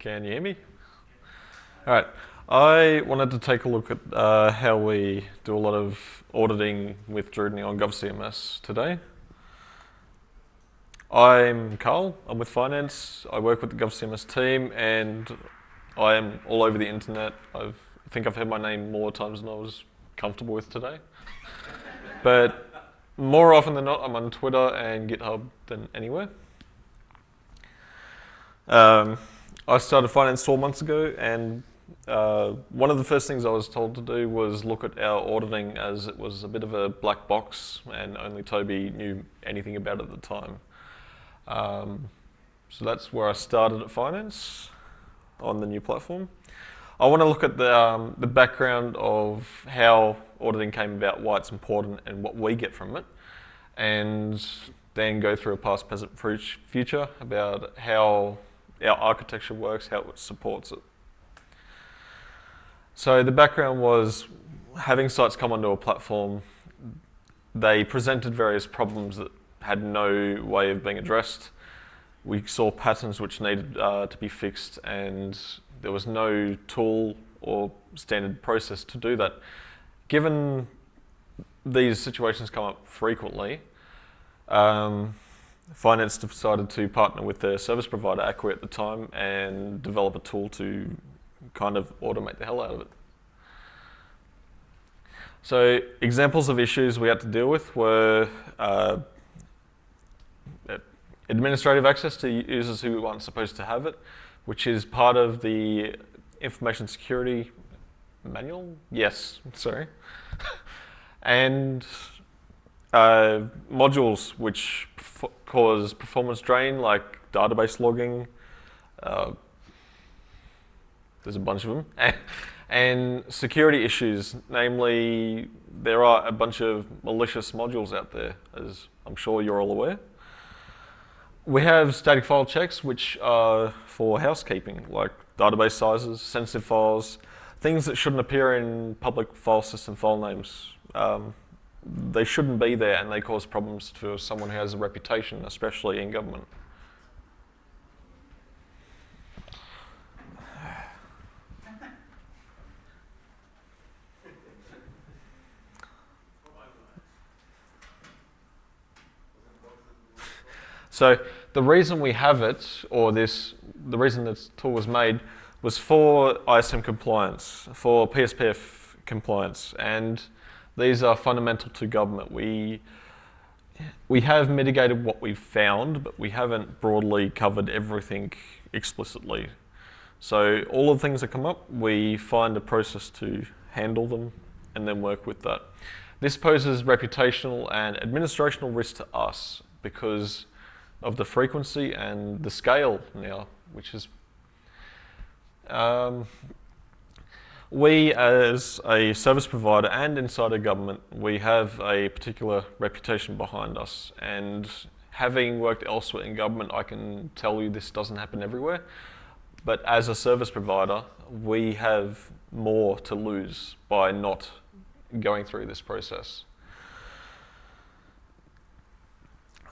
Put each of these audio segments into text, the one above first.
Can you hear me? All right. I wanted to take a look at uh, how we do a lot of auditing with Drutiny on GovCMS today. I'm Carl, I'm with Finance, I work with the GovCMS team and I am all over the internet. I've, I think I've heard my name more times than I was comfortable with today. but more often than not, I'm on Twitter and GitHub than anywhere. Um, I started finance 12 months ago and uh, one of the first things I was told to do was look at our auditing as it was a bit of a black box and only Toby knew anything about it at the time. Um, so that's where I started at finance on the new platform. I want to look at the, um, the background of how auditing came about, why it's important and what we get from it. And then go through a past, present, future about how our architecture works, how it supports it. So the background was having sites come onto a platform, they presented various problems that had no way of being addressed. We saw patterns which needed uh, to be fixed and there was no tool or standard process to do that. Given these situations come up frequently, um, Finance decided to partner with their service provider, Acquia at the time, and develop a tool to kind of automate the hell out of it. So examples of issues we had to deal with were uh, administrative access to users who aren't supposed to have it, which is part of the information security manual? Yes, sorry. and uh, modules which cause performance drain, like database logging. Uh, there's a bunch of them. and security issues, namely, there are a bunch of malicious modules out there, as I'm sure you're all aware. We have static file checks, which are for housekeeping, like database sizes, sensitive files, things that shouldn't appear in public file system file names. Um, they shouldn't be there and they cause problems for someone who has a reputation, especially in government. So the reason we have it, or this, the reason this tool was made, was for ISM compliance, for PSPF compliance, and these are fundamental to government. We, we have mitigated what we've found, but we haven't broadly covered everything explicitly. So all of the things that come up, we find a process to handle them and then work with that. This poses reputational and administrational risk to us because of the frequency and the scale now, which is um, we as a service provider and inside a government, we have a particular reputation behind us and having worked elsewhere in government, I can tell you this doesn't happen everywhere. But as a service provider, we have more to lose by not going through this process.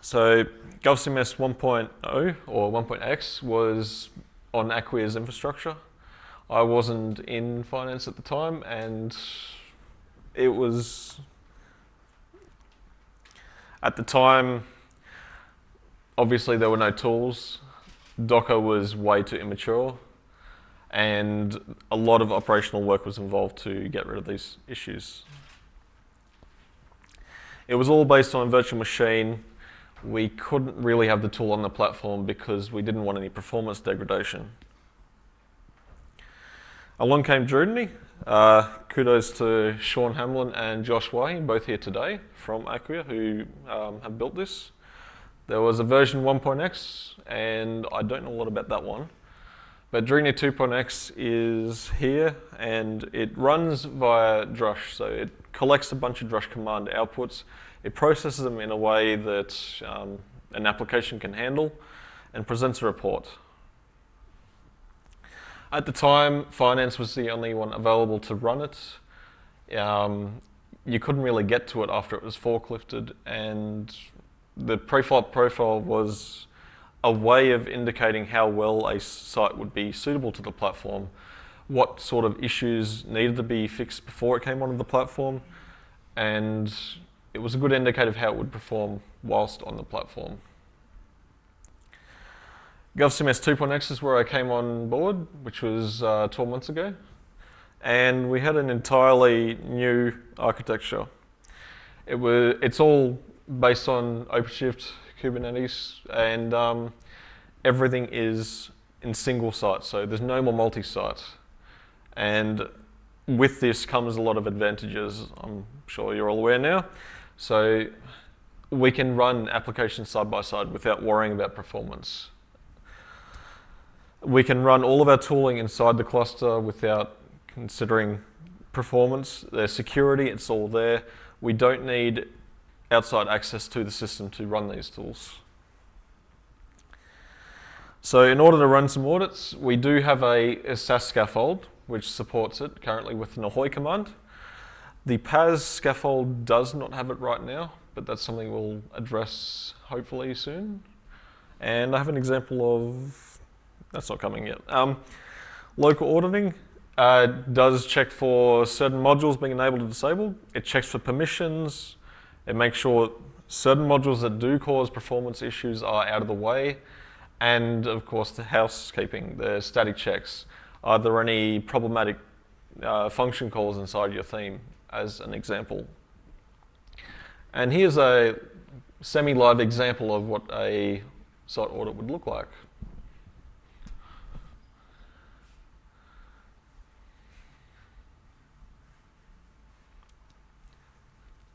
So GovCMS 1.0 or 1.x was on Acquia's infrastructure. I wasn't in finance at the time and it was, at the time, obviously there were no tools. Docker was way too immature and a lot of operational work was involved to get rid of these issues. It was all based on a virtual machine. We couldn't really have the tool on the platform because we didn't want any performance degradation. Along came Drutiny. Uh, kudos to Sean Hamlin and Josh Waihi, both here today from Acquia, who um, have built this. There was a version 1.x, and I don't know a lot about that one. But Drutiny 2.x is here, and it runs via Drush. So it collects a bunch of Drush command outputs. It processes them in a way that um, an application can handle and presents a report. At the time, finance was the only one available to run it. Um, you couldn't really get to it after it was forklifted and the profile profile was a way of indicating how well a site would be suitable to the platform, what sort of issues needed to be fixed before it came onto the platform, and it was a good indicator of how it would perform whilst on the platform. GovCMS 2.x is where I came on board, which was uh, 12 months ago. And we had an entirely new architecture. It was, it's all based on OpenShift, Kubernetes, and um, everything is in single site, so there's no more multi-site. And with this comes a lot of advantages, I'm sure you're all aware now. So we can run applications side by side without worrying about performance. We can run all of our tooling inside the cluster without considering performance. There's security, it's all there. We don't need outside access to the system to run these tools. So in order to run some audits, we do have a, a SaaS scaffold, which supports it currently with an ahoy command. The PaaS scaffold does not have it right now, but that's something we'll address hopefully soon. And I have an example of, that's not coming yet. Um, local auditing uh, does check for certain modules being enabled or disabled. It checks for permissions, it makes sure certain modules that do cause performance issues are out of the way. And of course, the housekeeping, the static checks. Are there any problematic uh, function calls inside your theme, as an example? And here's a semi-live example of what a site audit would look like.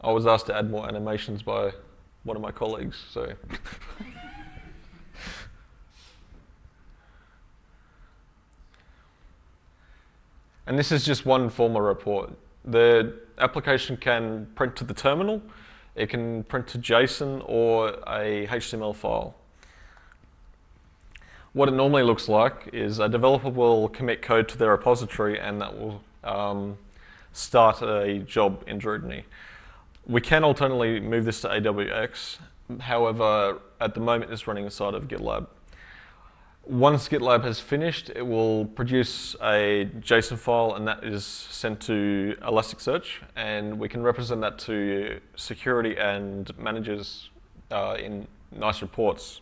I was asked to add more animations by one of my colleagues, so. and this is just one formal report. The application can print to the terminal, it can print to JSON or a HTML file. What it normally looks like is a developer will commit code to their repository and that will um, start a job in Drutiny. We can alternately move this to AWX. However, at the moment it's running inside of GitLab. Once GitLab has finished, it will produce a JSON file and that is sent to Elasticsearch and we can represent that to security and managers uh, in nice reports.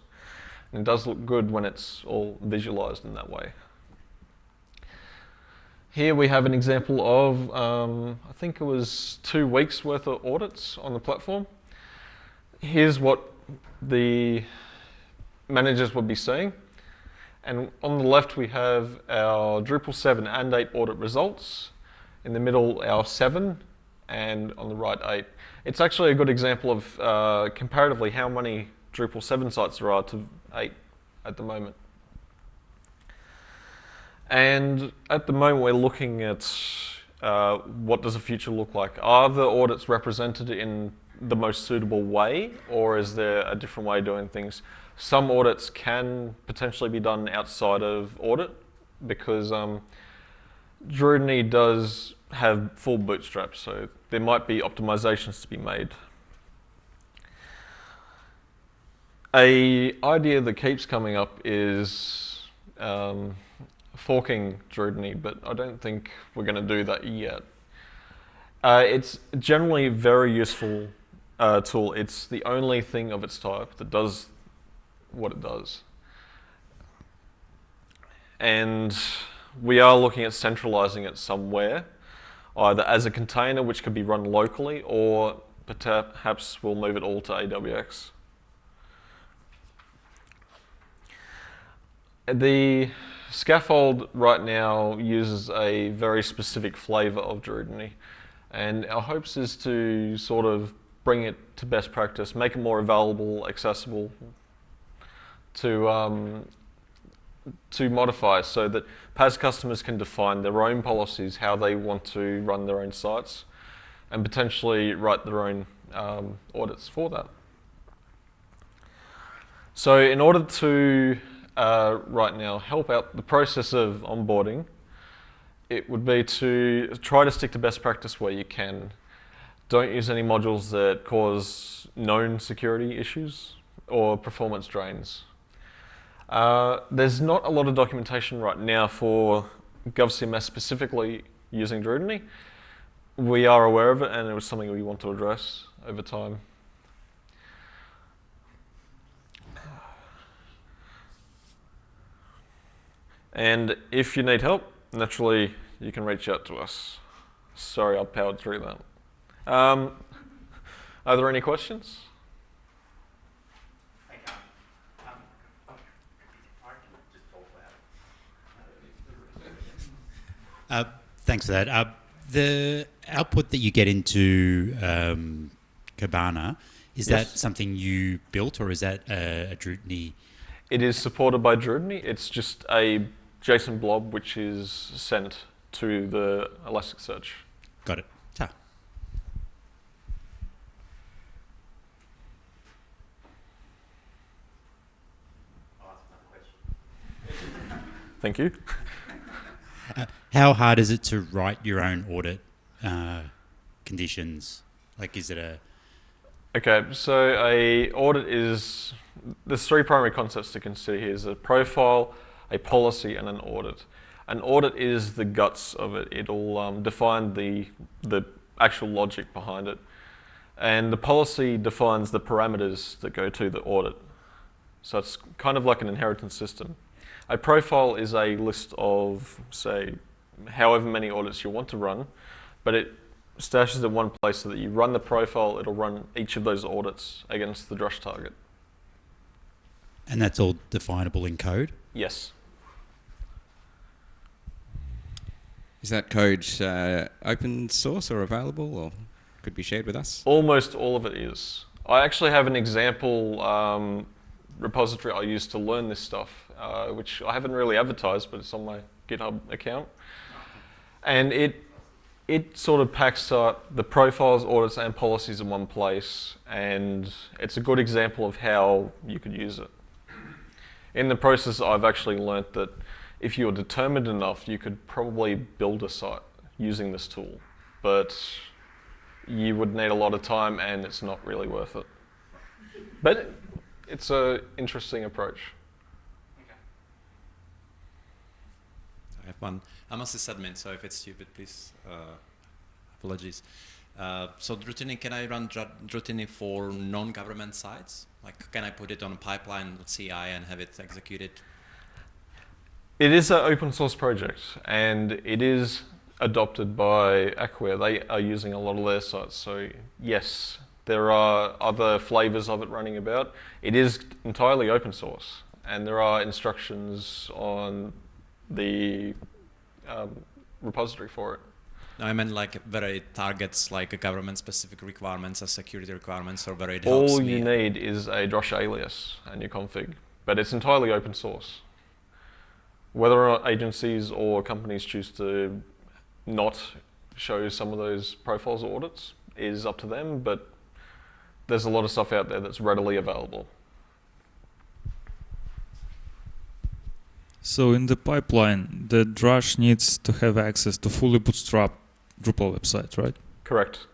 And it does look good when it's all visualized in that way. Here we have an example of, um, I think it was two weeks worth of audits on the platform. Here's what the managers would be seeing. And on the left we have our Drupal 7 and 8 audit results. In the middle our 7 and on the right 8. It's actually a good example of uh, comparatively how many Drupal 7 sites there are to 8 at the moment. And at the moment, we're looking at uh, what does the future look like? Are the audits represented in the most suitable way, or is there a different way of doing things? Some audits can potentially be done outside of audit because um, Drutiny does have full bootstraps, so there might be optimizations to be made. A idea that keeps coming up is um, forking Drutiny, but I don't think we're going to do that yet. Uh, it's generally a very useful uh, tool. It's the only thing of its type that does what it does. And we are looking at centralizing it somewhere, either as a container which could be run locally, or perhaps we'll move it all to AWX. The Scaffold right now uses a very specific flavor of Drutiny and our hopes is to sort of bring it to best practice, make it more available, accessible to, um, to modify so that PaaS customers can define their own policies, how they want to run their own sites and potentially write their own um, audits for that. So in order to uh, right now help out the process of onboarding, it would be to try to stick to best practice where you can. Don't use any modules that cause known security issues or performance drains. Uh, there's not a lot of documentation right now for GovCMS specifically using Drutiny. We are aware of it and it was something we want to address over time. And if you need help, naturally, you can reach out to us. Sorry, I powered through that. Um, are there any questions? Uh, thanks for that. Uh, the output that you get into um, Kibana, is Yes. that something you built or is that a, a Drutiny? It is supported by Drutiny. It's just a JSON blob which is sent to the Elasticsearch. Got it. Ah, Thank you. How hard is it to write your own audit uh, conditions? Like, is it a Okay, so a audit is there's three primary concepts to consider here: is a profile, a policy, and an audit. An audit is the guts of it. It'll um, define the the actual logic behind it, and the policy defines the parameters that go to the audit. So it's kind of like an inheritance system. A profile is a list of, say, however many audits you want to run, but it stashes in one place so that you run the profile, it'll run each of those audits against the Drush target. and that's all definable in code? Yes. Is that code uh, open source or available or could be shared with us? Almost all of it is. I actually have an example um, repository I used to learn this stuff, uh, which I haven't really advertised, but it's on my GitHub account. And it it sort of packs up the profiles, audits, and policies in one place, and it's a good example of how you could use it. In the process, I've actually learnt that if you're determined enough, you could probably build a site using this tool, but you would need a lot of time, and it's not really worth it. But it's an interesting approach. I have one. I'm a sysadmin, so if it's stupid, please uh, apologies. Uh, so Drutiny, can I run Dr- Drutiny for non-government sites? Like, can I put it on a pipeline with CI and have it executed? It is an open source project, and it is adopted by Acquia. They are using a lot of their sites, so yes, there are other flavors of it running about. It is entirely open source, and there are instructions on the um, repository for it. No, I meant like whether it targets like a government-specific requirements as security requirements, or whether it helps All me. you need is a Drush alias and your config, but it's entirely open source. Whether or not agencies or companies choose to not show some of those profiles or audits is up to them, but there's a lot of stuff out there that's readily available. So in the pipeline, the Drush needs to have access to fully bootstrap Drupal website, right? Correct.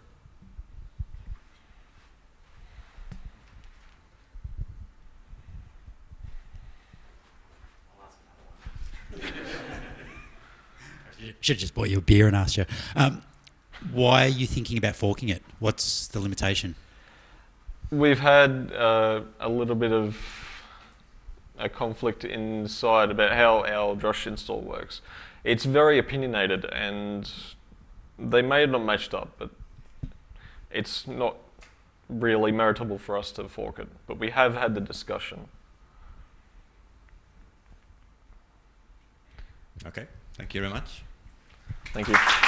Should have just bought you a beer and asked you. Um, why are you thinking about forking it? What's the limitation? We've had uh, a little bit of a conflict inside about how our Drush install works. It's very opinionated and they may have not matched up, but it's not really meritable for us to fork it. But we have had the discussion. Okay, thank you very much. Thank you.